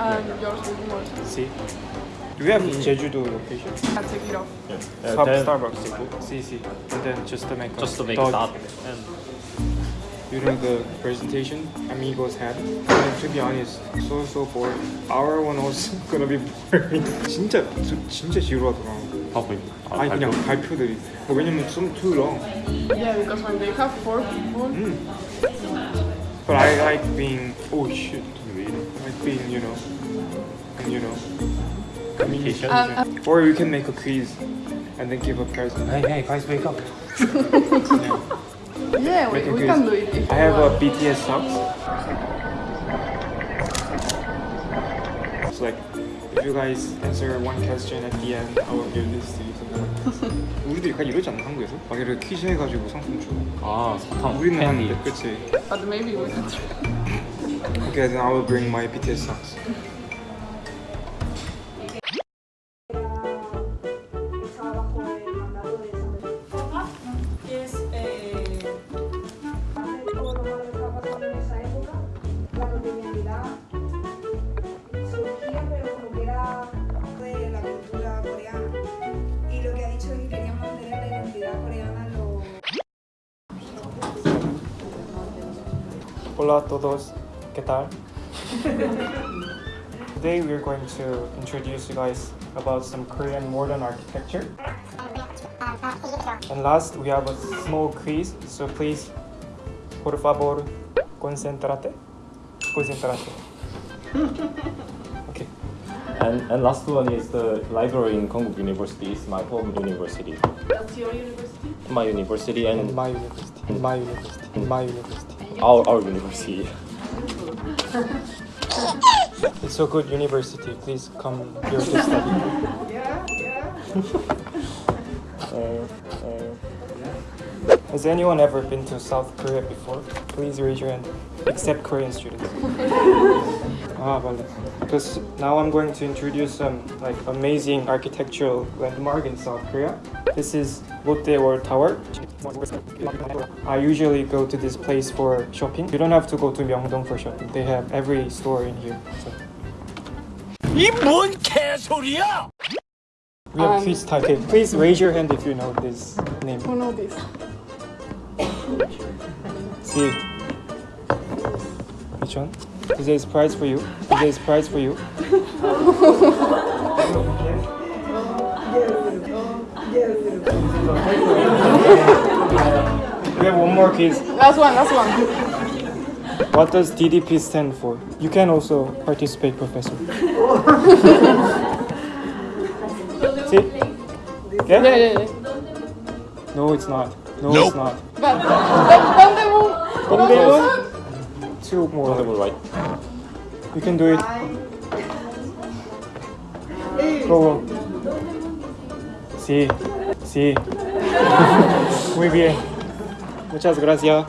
And yours will be more. See? Do we have Jeju-do location? I'll take it off. Yeah, Sub then Starbucks 있고 see see and then just to make a just to make dot. that and you know the presentation amigos had and to be honest so so bored our one was gonna be boring 진짜 저- 진짜 지루하더라 probably 아니 그냥 발표들이 뭐 왜냐면 some too long Yeah, because when they have four people, 음. but I like being oh shit I like being you know and you know communication. um, or you can make a quiz and then give a prize hey hey guys wake up yeah, we, we can do it if I you have a. BTS socks. Like if you guys answer one question at the end, I will give this to you. something. 우리도 약간 이러지 않나 한국에서? 막 이렇게 퀴즈 해가지고 상품 주고. 아 사탕 우리는 캔디 하는데, 그렇지? But maybe we can try. Okay, then I will bring my BTS socks. Hola a todos. ¿Qué tal? Today we are going to introduce you guys about some Korean modern architecture. And last we have a small quiz, so please, por favor, concentrate. Concentrate. Okay. and and last one is the library in Konkuk University is my home university That's your university? my university In and my university. In my university. In my university. Our our university It's a good university. Please come here to study. Yeah, yeah. Uh, uh, Has anyone ever been to South Korea before? Please raise your hand. Except Korean students. ah, vale. Because now I'm going to introduce some like amazing architectural landmark in South Korea. This is Lotte World Tower. I usually go to this place for shopping. You don't have to go to Myeongdong for shopping. They have every store in here. So. 이뭔 개소리야! We have Um, quiz time. Okay, please raise your hand if you know this name. Who know this? See. Which one? Today's prize for you. Today's prize for you. we have one more quiz. Last one, last one. What does DDP stand for? You can also participate, Professor. See? Yeah, Yeah? yeah, yeah. No, it's not. No, Nope. it's not. But don't, don't they move? Dongdaemun? Two more. Right You can do it. Go. Sí. Sí. Muy bien. Muchas gracias.